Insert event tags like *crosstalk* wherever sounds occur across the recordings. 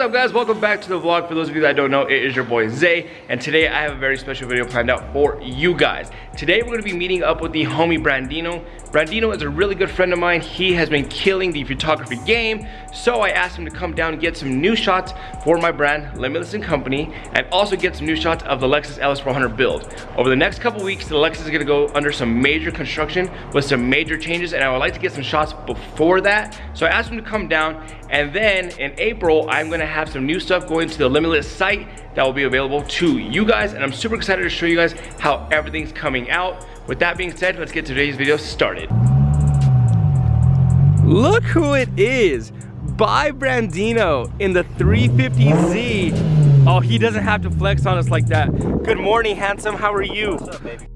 What's up guys, welcome back to the vlog. For those of you that don't know, it is your boy Zay, and today I have a very special video planned out for you guys. Today we're gonna be meeting up with the homie Brandino. Brandino is a really good friend of mine. He has been killing the photography game, so I asked him to come down and get some new shots for my brand, Limitless & Company, and also get some new shots of the Lexus LS400 build. Over the next couple weeks, the Lexus is gonna go under some major construction with some major changes, and I would like to get some shots before that. So I asked him to come down, and then in April, I'm gonna have some new stuff going to the Limitless site that will be available to you guys, and I'm super excited to show you guys how everything's coming out. With that being said, let's get today's video started. Look who it is, by Brandino in the 350Z. Oh, he doesn't have to flex on us like that. Good morning, handsome, how are you? What's up, baby?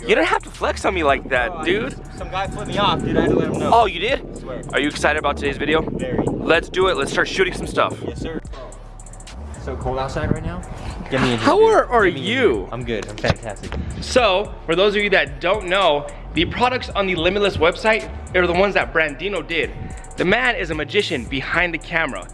You didn't have to flex on me like that, Oh, dude. just- Some guy flipped me off, dude. I had to let him know. Oh, you did? I swear. Are you excited about today's video? Very. Let's do it. Let's start shooting some stuff. Yes, sir. So cold outside right now? Get me in How dude. are- are Get me you? here. I'm good. I'm fantastic. So, for those of you that don't know, the products on the Limitless website are the ones that Brandino did. The man is a magician behind the camera,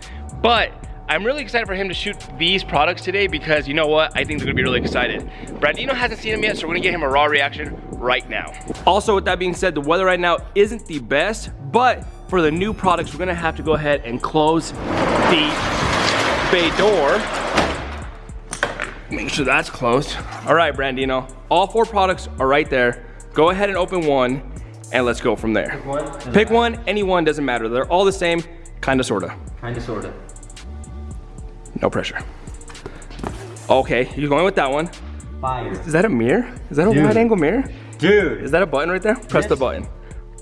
but I'm really excited for him to shoot these products today because you know what? I think they're gonna be really excited. Brandino hasn't seen them yet, so we're gonna get him a raw reaction right now. Also, with that being said, the weather right now isn't the best, but for the new products, we're gonna have to go ahead and close the bay door Make sure that's closed. All right, Brandino. All four products are right there. Go ahead and open one and let's go from there. Pick One? Pick one, any one, doesn't matter. They're all the same, kinda sorta. Kinda, sorta. No pressure. Okay, you're going with that one. Fire. Is that a mirror? Is that a Dude. wide angle mirror? Dude. Is that a button right there? Press the button.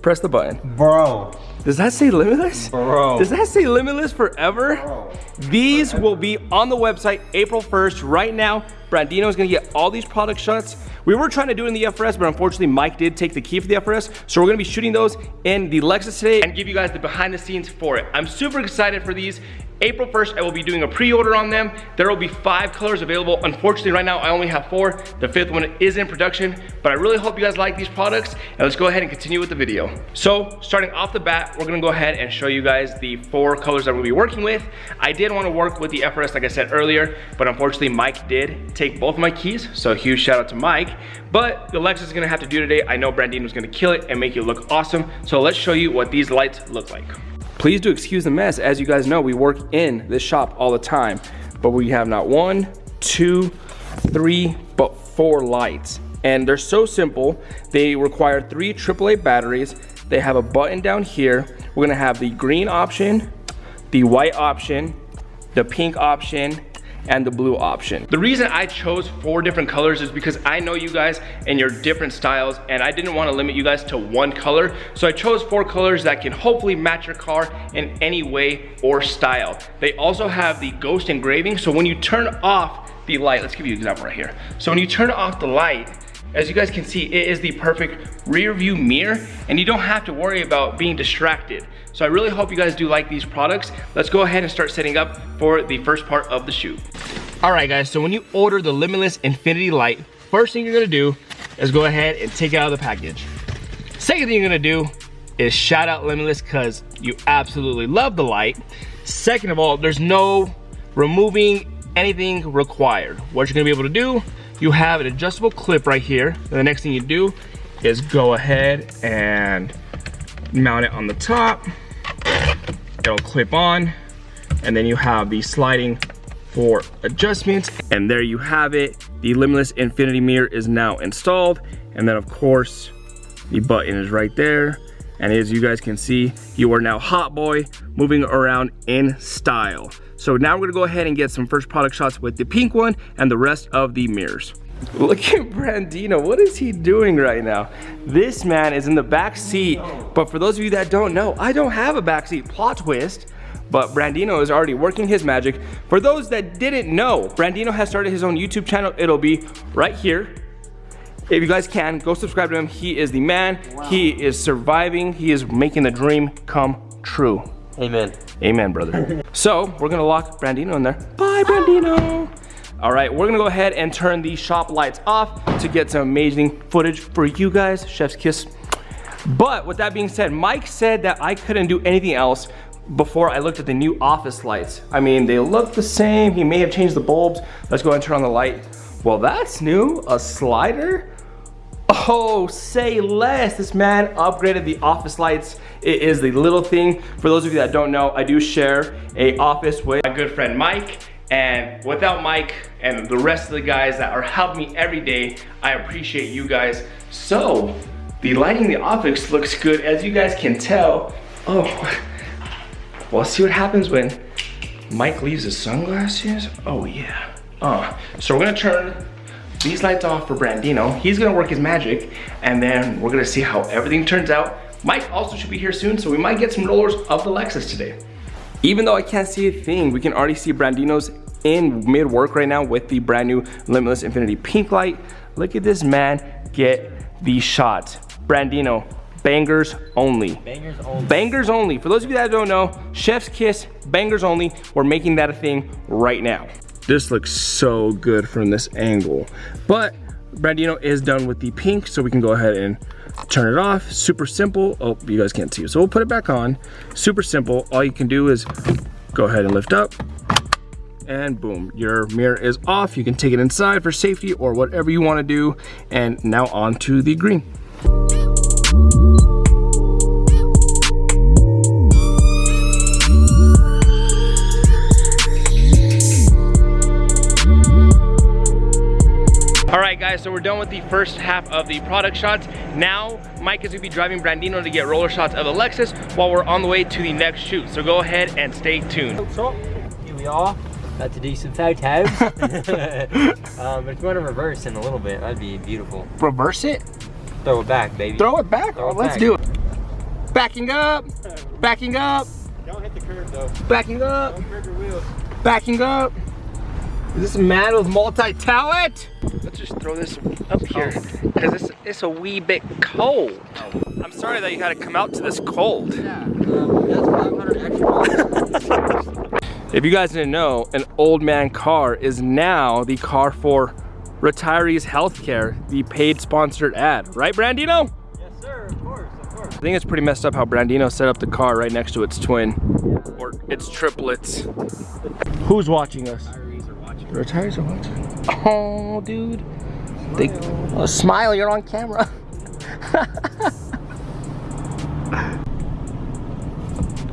Press the button. Bro. Does that say limitless? Bro. Does that say limitless forever? Bro. These will be on the website April 1st. Right now, Brandino is gonna get all these product shots. We were trying to do it in the FRS, but unfortunately Mike did take the key for the FRS. So we're gonna be shooting those in the Lexus today and give you guys the behind the scenes for it. I'm super excited for these. April 1st, I will be doing a pre-order on them. There will be five colors available. Unfortunately, right now, I only have four. The fifth one is in production, but I really hope you guys like these products. And let's go ahead and continue with the video. So, starting off the bat, we're gonna go ahead and show you guys the four colors that we'll be working with. I did wanna work with the FRS, like I said earlier, but unfortunately, Mike did take both of my keys, so huge shout out to Mike. But the Lexus is gonna have to do today. I know Brandino was gonna kill it and make it look awesome. So let's show you what these lights look like. Please do excuse the mess. As you guys know, we work in this shop all the time, but we have not one, two, three, but four lights. And they're so simple. They require three AAA batteries. They have a button down here. We're gonna have the green option, the white option, the pink option, and the blue option. The reason I chose four different colors is because I know you guys and your different styles and I didn't wanna limit you guys to one color. So I chose four colors that can hopefully match your car in any way or style. They also have the ghost engraving. So when you turn off the light, let's give you an example right here. So when you turn off the light, as you guys can see, it is the perfect rear view mirror and you don't have to worry about being distracted. So I really hope you guys do like these products. Let's go ahead and start setting up for the first part of the shoot. All right guys, so when you order the Limitless Infinity Light, first thing you're gonna do is go ahead and take it out of the package. Second thing you're gonna do is shout out Limitless because you absolutely love the light. Second of all, there's no removing anything required. What you're gonna be able to do, you have an adjustable clip right here. And the next thing you do is go ahead and mount it on the top. It'll clip on. And then you have the sliding for adjustments. And there you have it. The Limitless Infinity Mirror is now installed. And then of course, the button is right there. And as you guys can see, you are now Hot Boy moving around in style. So now we're gonna go ahead and get some first product shots with the pink one and the rest of the mirrors. Look at Brandino, what is he doing right now? This man is in the back seat, but for those of you that don't know, I don't have a back seat, plot twist. But Brandino is already working his magic. For those that didn't know, Brandino has started his own YouTube channel. It'll be right here. If you guys can, go subscribe to him. He is the man. He is surviving. He is making the dream come true. Amen. Amen, brother. *laughs* so we're gonna lock Brandino in there. Bye, ah. Brandino. All right, we're gonna go ahead and turn the shop lights off to get some amazing footage for you guys. Chef's kiss. But with that being said, Mike said that I couldn't do anything else before I looked at the new office lights. I mean, they look the same. He may have changed the bulbs. Let's go ahead and turn on the light. Well, that's new, a slider. Oh, say less. This man upgraded the office lights. It is the little thing. For those of you that don't know, I do share a office with my good friend Mike. And without Mike and the rest of the guys that are helping me every day, I appreciate you guys. So, the lighting in the office looks good. As you guys can tell, oh, *laughs* well, see what happens when Mike leaves his sunglasses? Oh yeah. Uh, so we're gonna turn these lights off for Brandino. He's gonna work his magic and then we're gonna see how everything turns out. Mike also should be here soon, so we might get some rollers of the Lexus today. Even though I can't see a thing, we can already see Brandino's in mid work right now with the brand new Limitless Infinity Pink light. Look at this man get these shots. Brandino, bangers only. Bangers only. Bangers only. For those of you that don't know, Chef's Kiss, bangers only. We're making that a thing right now. This looks so good from this angle. But Brandino is done with the pink, so we can go ahead and turn it off. Super simple. Oh, you guys can't see. So we'll put it back on. Super simple. All you can do is go ahead and lift up and boom, your mirror is off. You can take it inside for safety or whatever you wanna do. And now on to the green. All right guys, so we're done with the first half of the product shots. Now, Mike is gonna be driving Brandino to get roller shots of the Lexus while we're on the way to the next shoot. So go ahead and stay tuned. Here we are. About to do some photos. *laughs* *laughs* um, but if you want to reverse in a little bit, that'd be beautiful. Reverse it? Throw it back, baby. Throw it back? Throw oh, it let's back. do it. Backing up, backing up, Don't hit the curb though. backing up, Don't curb your wheels. backing up. Is this a man with multi-talent? Let's just throw this up here, because it's, it's a wee bit cold. I'm sorry that you had to come out to this cold. Yeah, um, that's 500 extra. If you guys didn't know, an old man car is now the car for retirees healthcare, the paid sponsored ad. Right, Brandino? yes, sir. Of course, of course. I think it's pretty messed up how Brandino set up the car right next to its twin. Or its triplets. Who's watching us? Retirees are watching. Are watching. Oh, dude. They, oh, smile, you're on camera. *laughs*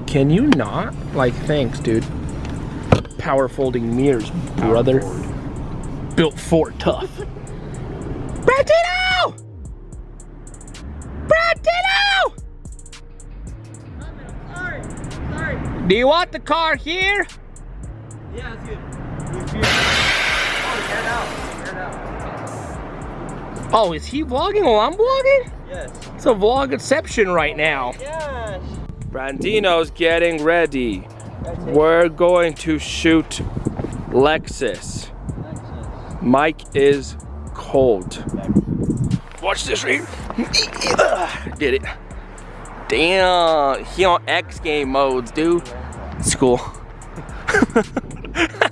Can you not? Like, thanks, dude. Power folding mirrors, brother. Built for tough. Brandino! Brandino! Sorry, sorry. Do you want the car here? Oh, is he vlogging while I'm vlogging? Yes. It's a vlog exception right now. Yes. Brandino's getting ready. We're going to shoot Lexus. Lexus. Mike is cold. Watch this right. Did *coughs* it. Damn, he on X game modes, dude. It's cool. *laughs*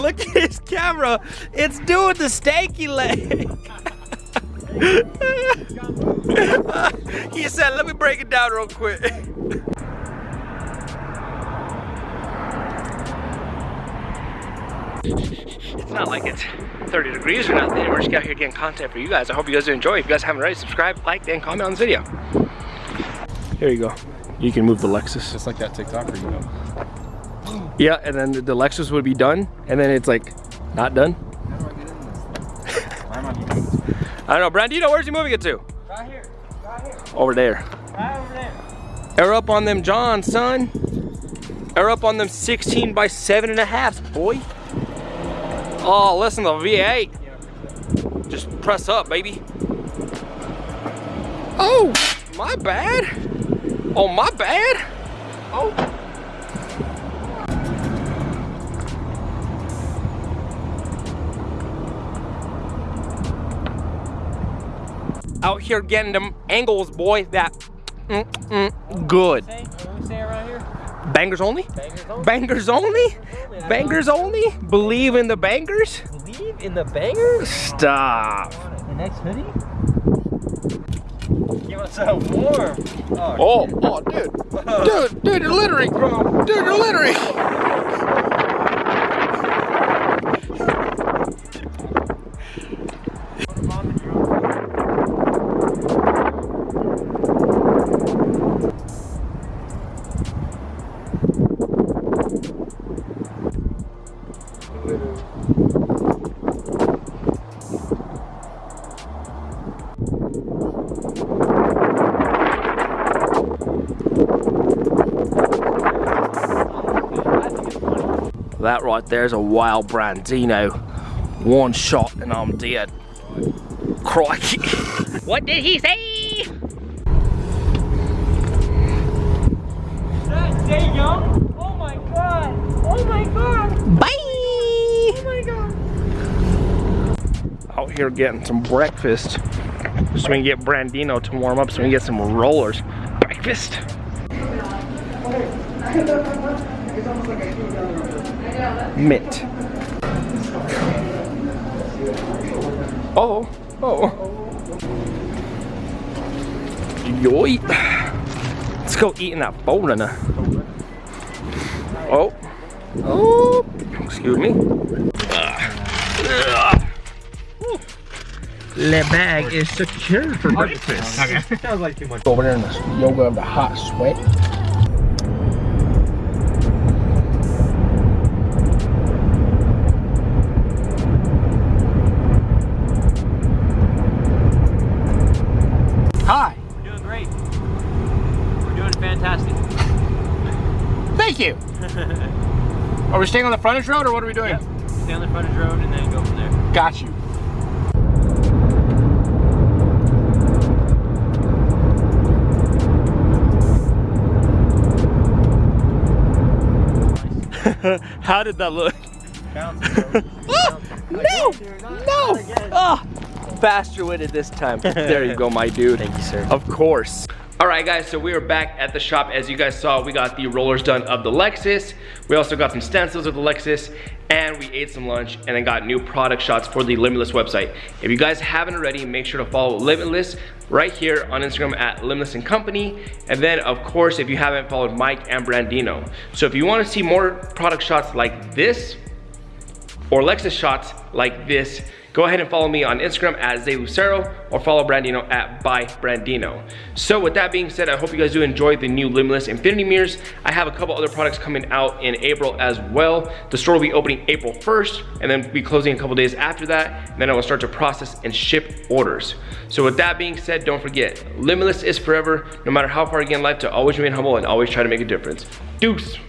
*laughs* Look at his camera. It's doing the stanky leg. *laughs* he said, let me break it down real quick. *laughs* It's not like it's 30 degrees or nothing. We're just out here getting content for you guys. I hope you guys enjoy. If you guys haven't already, subscribe, like, and comment on this video. Here you go. You can move the Lexus. Just like that TikToker, you know. Yeah, and then the Lexus would be done, and then it's like, not done. How do I get in this? Why am I doing this? I don't know. Brandino, where's he moving it to? Right here. Right here. Over there. Right over there. Air up on them John, son. Air up on them 16 by seven and a half, boy. Oh, listen to the V8. Just press up, baby. Oh, my bad. Oh, my bad. Oh. Out here getting them angles, boy. That mm, mm, good. Say, what we say around here? Bangers only? Bangers only. Bangers only? Bangers only? Believe in the bangers? Believe in the bangers? Stop. The next hoodie? Give us so warm. Oh, oh, dude. *laughs* Dude, dude, you're littering, bro. Dude, you're littering. That right there's a wild Brandino. One shot and I'm dead. Crikey. *laughs* What did he say? Stay young. Oh my god. Oh my god. Bye! Oh my god. Out here getting some breakfast. So we can get Brandino to warm up so we can get some rollers. Breakfast. *laughs* Mint. Oh, oh. Yoit. Let's go eat in that bowl in Oh. Oh. Excuse me. The bag is secure for breakfast. That was like too much. Over there in the yoga of the hot sweat. Are we staying on the frontage road or what are we doing? Yep. Stay on the frontage road and then go from there. Got you. *laughs* How did that look? *laughs* No! No! Ah! Faster witted this time. There you go, my dude. Thank you, sir. Of course. All right, guys, so we are back at the shop. As you guys saw, we got the rollers done of the Lexus. We also got some stencils of the Lexus, and we ate some lunch, and then got new product shots for the Limitless website. If you guys haven't already, make sure to follow Limitless right here on Instagram at Limitless and Company. And then, of course, if you haven't followed Mike and Brandino. So if you wanna see more product shots like this, or Lexus shots like this, go ahead and follow me on Instagram at Zay Lucero or follow Brandino at by Brandino. So with that being said, I hope you guys do enjoy the new Limitless Infinity Mirrors. I have a couple other products coming out in April as well. The store will be opening April 1st and then be closing a couple days after that. And then I will start to process and ship orders. So with that being said, don't forget, Limitless is forever. No matter how far you get in life, to always remain humble and always try to make a difference. Deuce.